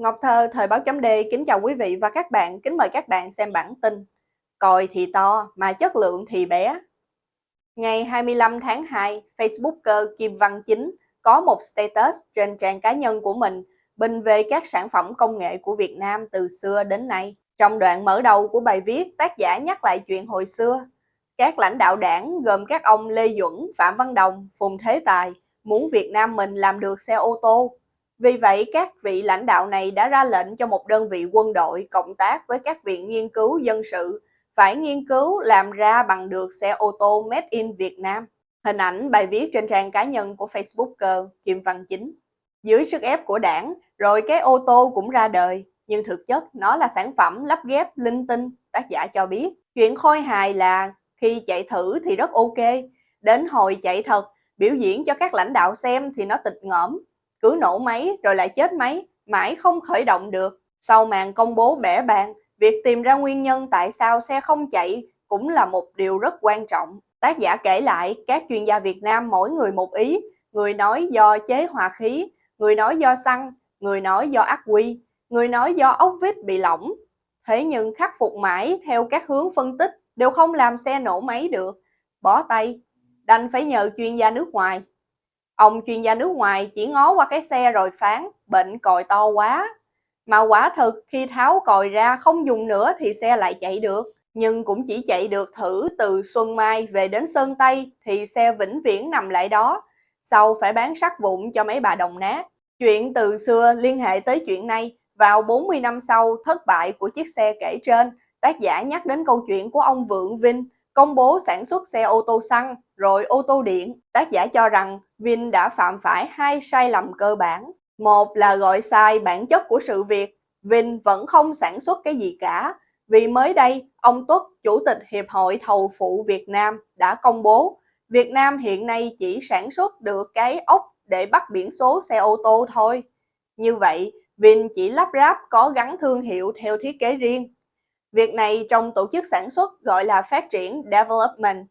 Ngọc Thơ, Thời báo chấm D kính chào quý vị và các bạn, kính mời các bạn xem bản tin Còi thì to mà chất lượng thì bé Ngày 25 tháng 2, Facebooker Kim Văn Chính có một status trên trang cá nhân của mình bình về các sản phẩm công nghệ của Việt Nam từ xưa đến nay. Trong đoạn mở đầu của bài viết, tác giả nhắc lại chuyện hồi xưa. Các lãnh đạo đảng gồm các ông Lê Duẩn, Phạm Văn Đồng, Phùng Thế Tài muốn Việt Nam mình làm được xe ô tô vì vậy, các vị lãnh đạo này đã ra lệnh cho một đơn vị quân đội cộng tác với các viện nghiên cứu dân sự phải nghiên cứu làm ra bằng được xe ô tô made in Việt Nam. Hình ảnh bài viết trên trang cá nhân của Facebooker Kim Văn Chính. Dưới sức ép của đảng, rồi cái ô tô cũng ra đời, nhưng thực chất nó là sản phẩm lắp ghép linh tinh, tác giả cho biết. Chuyện khôi hài là khi chạy thử thì rất ok, đến hồi chạy thật, biểu diễn cho các lãnh đạo xem thì nó tịch ngõm, cứ nổ máy rồi lại chết máy, mãi không khởi động được. Sau màn công bố bẻ bàn, việc tìm ra nguyên nhân tại sao xe không chạy cũng là một điều rất quan trọng. Tác giả kể lại các chuyên gia Việt Nam mỗi người một ý, người nói do chế hòa khí, người nói do xăng, người nói do ác quy, người nói do ốc vít bị lỏng. Thế nhưng khắc phục mãi theo các hướng phân tích đều không làm xe nổ máy được. Bỏ tay, đành phải nhờ chuyên gia nước ngoài. Ông chuyên gia nước ngoài chỉ ngó qua cái xe rồi phán, bệnh còi to quá. Mà quả thực khi tháo còi ra không dùng nữa thì xe lại chạy được. Nhưng cũng chỉ chạy được thử từ Xuân Mai về đến Sơn Tây thì xe vĩnh viễn nằm lại đó. Sau phải bán sắt vụn cho mấy bà đồng nát. Chuyện từ xưa liên hệ tới chuyện này. Vào 40 năm sau thất bại của chiếc xe kể trên, tác giả nhắc đến câu chuyện của ông Vượng Vinh công bố sản xuất xe ô tô xăng rồi ô tô điện. Tác giả cho rằng Vin đã phạm phải hai sai lầm cơ bản. Một là gọi sai bản chất của sự việc, Vin vẫn không sản xuất cái gì cả. Vì mới đây, ông Tuất, Chủ tịch Hiệp hội Thầu phụ Việt Nam đã công bố Việt Nam hiện nay chỉ sản xuất được cái ốc để bắt biển số xe ô tô thôi. Như vậy, Vin chỉ lắp ráp có gắn thương hiệu theo thiết kế riêng. Việc này trong tổ chức sản xuất gọi là phát triển development.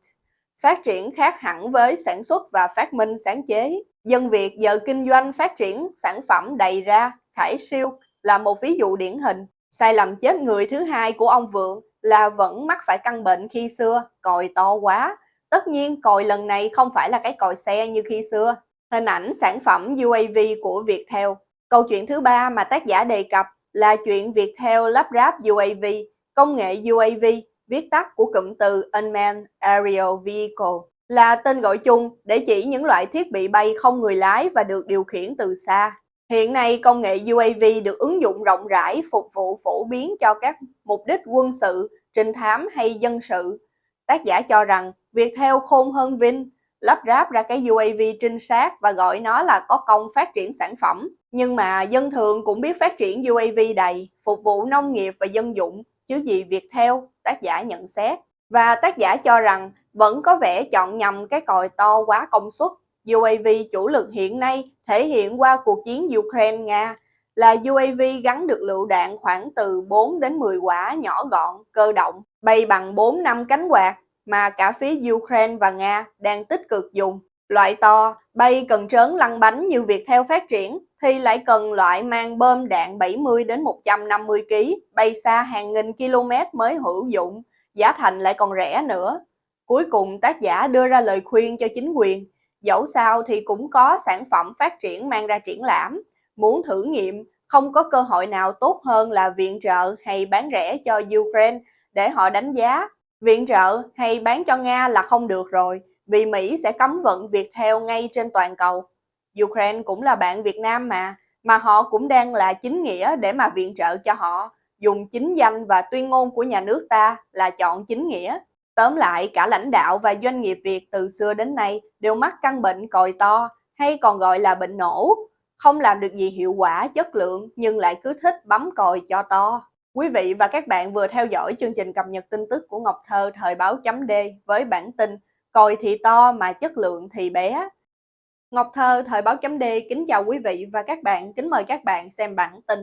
Phát triển khác hẳn với sản xuất và phát minh sáng chế. Dân Việt giờ kinh doanh phát triển sản phẩm đầy ra, khải siêu là một ví dụ điển hình. Sai lầm chết người thứ hai của ông Vượng là vẫn mắc phải căn bệnh khi xưa, còi to quá. Tất nhiên còi lần này không phải là cái còi xe như khi xưa. Hình ảnh sản phẩm UAV của Viettel. Câu chuyện thứ ba mà tác giả đề cập là chuyện Viettel lắp ráp UAV Công nghệ UAV, viết tắt của cụm từ Unmanned Aerial Vehicle, là tên gọi chung để chỉ những loại thiết bị bay không người lái và được điều khiển từ xa. Hiện nay, công nghệ UAV được ứng dụng rộng rãi phục vụ phổ biến cho các mục đích quân sự, trinh thám hay dân sự. Tác giả cho rằng, việc theo khôn hơn vinh lắp ráp ra cái UAV trinh sát và gọi nó là có công phát triển sản phẩm. Nhưng mà dân thường cũng biết phát triển UAV đầy, phục vụ nông nghiệp và dân dụng, chứ gì việc theo, tác giả nhận xét. Và tác giả cho rằng vẫn có vẻ chọn nhầm cái còi to quá công suất. UAV chủ lực hiện nay thể hiện qua cuộc chiến Ukraine-Nga là UAV gắn được lựu đạn khoảng từ 4 đến 10 quả nhỏ gọn, cơ động, bay bằng 4 năm cánh quạt mà cả phía Ukraine và Nga đang tích cực dùng. Loại to, bay cần trớn lăn bánh như việc theo phát triển thì lại cần loại mang bơm đạn 70 đến 150 kg, bay xa hàng nghìn km mới hữu dụng, giá thành lại còn rẻ nữa. Cuối cùng tác giả đưa ra lời khuyên cho chính quyền, dẫu sao thì cũng có sản phẩm phát triển mang ra triển lãm, muốn thử nghiệm không có cơ hội nào tốt hơn là viện trợ hay bán rẻ cho Ukraine để họ đánh giá. Viện trợ hay bán cho Nga là không được rồi, vì Mỹ sẽ cấm vận việc theo ngay trên toàn cầu. Ukraine cũng là bạn Việt Nam mà, mà họ cũng đang là chính nghĩa để mà viện trợ cho họ, dùng chính danh và tuyên ngôn của nhà nước ta là chọn chính nghĩa. Tóm lại, cả lãnh đạo và doanh nghiệp Việt từ xưa đến nay đều mắc căn bệnh còi to, hay còn gọi là bệnh nổ, không làm được gì hiệu quả, chất lượng nhưng lại cứ thích bấm còi cho to. Quý vị và các bạn vừa theo dõi chương trình cập nhật tin tức của Ngọc Thơ thời báo chấm D với bản tin Còi thì to mà chất lượng thì bé. Ngọc Thơ, Thời báo chấm D kính chào quý vị và các bạn, kính mời các bạn xem bản tin.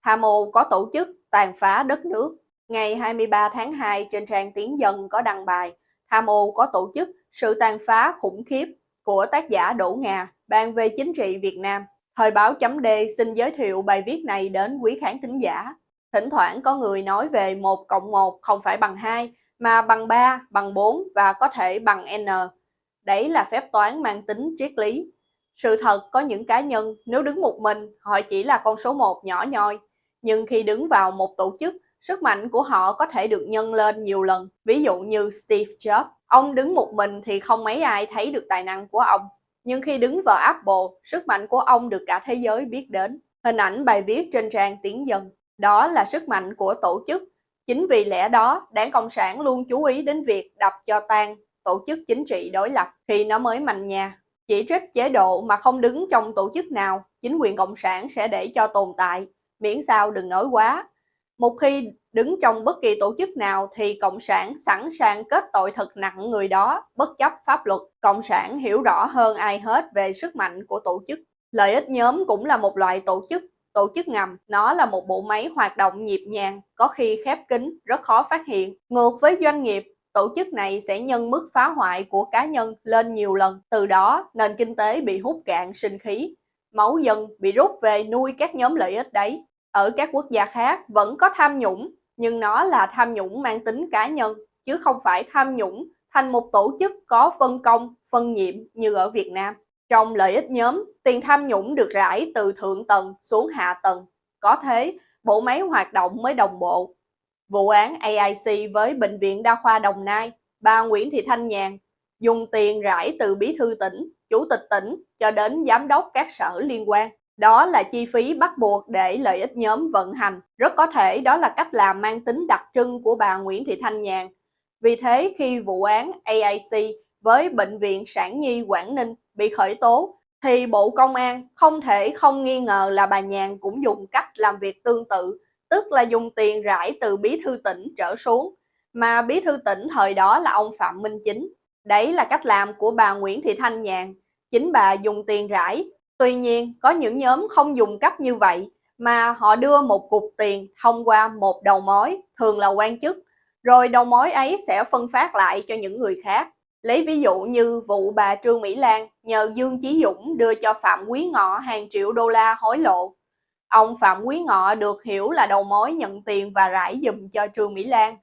Hà mô có tổ chức tàn phá đất nước. Ngày 23 tháng 2 trên trang Tiến Dân có đăng bài Hà mô có tổ chức sự tàn phá khủng khiếp của tác giả Đỗ Ngà ban về chính trị Việt Nam. Thời báo chấm D xin giới thiệu bài viết này đến quý khán thính giả. Thỉnh thoảng có người nói về 1 cộng 1 không phải bằng 2, mà bằng 3, bằng 4 và có thể bằng N. Đấy là phép toán mang tính triết lý. Sự thật có những cá nhân nếu đứng một mình họ chỉ là con số một nhỏ nhoi, nhưng khi đứng vào một tổ chức, sức mạnh của họ có thể được nhân lên nhiều lần. Ví dụ như Steve Jobs, ông đứng một mình thì không mấy ai thấy được tài năng của ông. Nhưng khi đứng vào Apple, sức mạnh của ông được cả thế giới biết đến. Hình ảnh bài viết trên trang Tiến Dân. Đó là sức mạnh của tổ chức. Chính vì lẽ đó, đảng Cộng sản luôn chú ý đến việc đập cho tan tổ chức chính trị đối lập thì nó mới mạnh nha. Chỉ trích chế độ mà không đứng trong tổ chức nào, chính quyền Cộng sản sẽ để cho tồn tại, miễn sao đừng nói quá. Một khi đứng trong bất kỳ tổ chức nào thì Cộng sản sẵn sàng kết tội thật nặng người đó, bất chấp pháp luật. Cộng sản hiểu rõ hơn ai hết về sức mạnh của tổ chức. Lợi ích nhóm cũng là một loại tổ chức, tổ chức ngầm. Nó là một bộ máy hoạt động nhịp nhàng, có khi khép kín, rất khó phát hiện. Ngược với doanh nghiệp, tổ chức này sẽ nhân mức phá hoại của cá nhân lên nhiều lần. Từ đó, nền kinh tế bị hút cạn sinh khí. Máu dân bị rút về nuôi các nhóm lợi ích đấy. Ở các quốc gia khác vẫn có tham nhũng, nhưng nó là tham nhũng mang tính cá nhân, chứ không phải tham nhũng thành một tổ chức có phân công, phân nhiệm như ở Việt Nam. Trong lợi ích nhóm, tiền tham nhũng được rải từ thượng tầng xuống hạ tầng. Có thế, bộ máy hoạt động mới đồng bộ. Vụ án AIC với Bệnh viện Đa khoa Đồng Nai, bà Nguyễn Thị Thanh Nhàn dùng tiền rải từ bí thư tỉnh, chủ tịch tỉnh cho đến giám đốc các sở liên quan. Đó là chi phí bắt buộc để lợi ích nhóm vận hành. Rất có thể đó là cách làm mang tính đặc trưng của bà Nguyễn Thị Thanh Nhàn. Vì thế khi vụ án AIC với Bệnh viện Sản Nhi Quảng Ninh bị khởi tố, thì Bộ Công an không thể không nghi ngờ là bà Nhàn cũng dùng cách làm việc tương tự, tức là dùng tiền rải từ bí thư tỉnh trở xuống, mà bí thư tỉnh thời đó là ông Phạm Minh Chính. Đấy là cách làm của bà Nguyễn Thị Thanh Nhàn. Chính bà dùng tiền rải Tuy nhiên, có những nhóm không dùng cách như vậy mà họ đưa một cục tiền thông qua một đầu mối, thường là quan chức, rồi đầu mối ấy sẽ phân phát lại cho những người khác. Lấy ví dụ như vụ bà Trương Mỹ Lan nhờ Dương Chí Dũng đưa cho Phạm Quý Ngọ hàng triệu đô la hối lộ. Ông Phạm Quý Ngọ được hiểu là đầu mối nhận tiền và rải dùm cho Trương Mỹ Lan.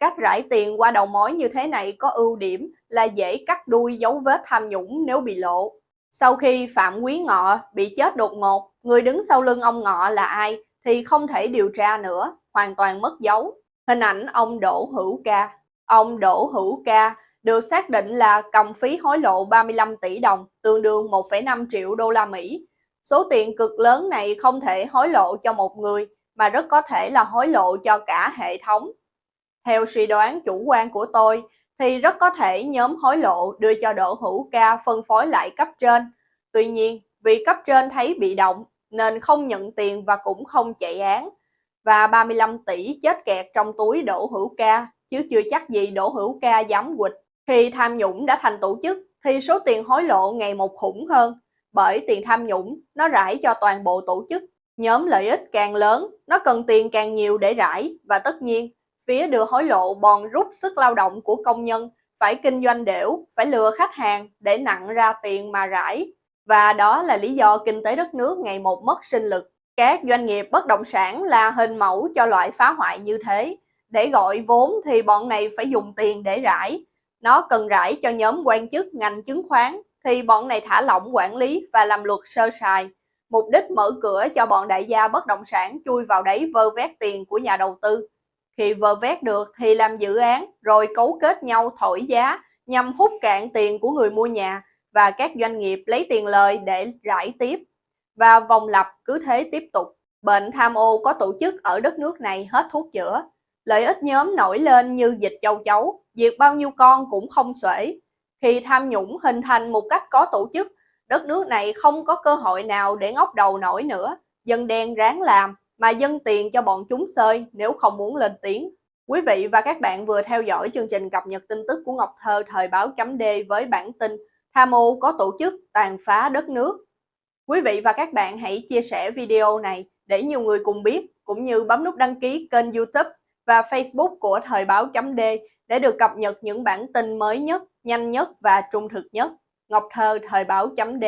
Cách rải tiền qua đầu mối như thế này có ưu điểm là dễ cắt đuôi dấu vết tham nhũng nếu bị lộ. Sau khi Phạm Quý Ngọ bị chết đột ngột, người đứng sau lưng ông Ngọ là ai thì không thể điều tra nữa, hoàn toàn mất dấu. Hình ảnh ông Đỗ Hữu Ca. Ông Đỗ Hữu Ca được xác định là cầm phí hối lộ 35 tỷ đồng, tương đương 1,5 triệu đô la Mỹ. Số tiền cực lớn này không thể hối lộ cho một người, mà rất có thể là hối lộ cho cả hệ thống. Theo suy đoán chủ quan của tôi, thì rất có thể nhóm hối lộ đưa cho Đỗ Hữu Ca phân phối lại cấp trên. Tuy nhiên, vì cấp trên thấy bị động nên không nhận tiền và cũng không chạy án. Và 35 tỷ chết kẹt trong túi Đỗ Hữu Ca, chứ chưa chắc gì Đỗ Hữu Ca dám quỵt. Khi tham nhũng đã thành tổ chức thì số tiền hối lộ ngày một khủng hơn, bởi tiền tham nhũng nó rải cho toàn bộ tổ chức. Nhóm lợi ích càng lớn, nó cần tiền càng nhiều để rải và tất nhiên phía đưa hối lộ bòn rút sức lao động của công nhân, phải kinh doanh đểu, phải lừa khách hàng để nặng ra tiền mà rải. Và đó là lý do kinh tế đất nước ngày một mất sinh lực. Các doanh nghiệp bất động sản là hình mẫu cho loại phá hoại như thế. Để gọi vốn thì bọn này phải dùng tiền để rải. Nó cần rải cho nhóm quan chức ngành chứng khoán thì bọn này thả lỏng quản lý và làm luật sơ sài. Mục đích mở cửa cho bọn đại gia bất động sản chui vào đấy vơ vét tiền của nhà đầu tư khi vơ vét được thì làm dự án rồi cấu kết nhau thổi giá nhằm hút cạn tiền của người mua nhà và các doanh nghiệp lấy tiền lời để rải tiếp. Và vòng lặp cứ thế tiếp tục. Bệnh tham ô có tổ chức ở đất nước này hết thuốc chữa. Lợi ích nhóm nổi lên như dịch châu chấu, diệt bao nhiêu con cũng không xuể. Khi tham nhũng hình thành một cách có tổ chức, đất nước này không có cơ hội nào để ngóc đầu nổi nữa. Dân đen ráng làm, mà dân tiền cho bọn chúng sơi nếu không muốn lên tiếng. Quý vị và các bạn vừa theo dõi chương trình cập nhật tin tức của Ngọc Thơ thời báo chấm D với bản tin Tham ô có tổ chức tàn phá đất nước. Quý vị và các bạn hãy chia sẻ video này để nhiều người cùng biết, cũng như bấm nút đăng ký kênh youtube và facebook của thời báo chấm D để được cập nhật những bản tin mới nhất, nhanh nhất và trung thực nhất. Ngọc Thơ thời báo chấm D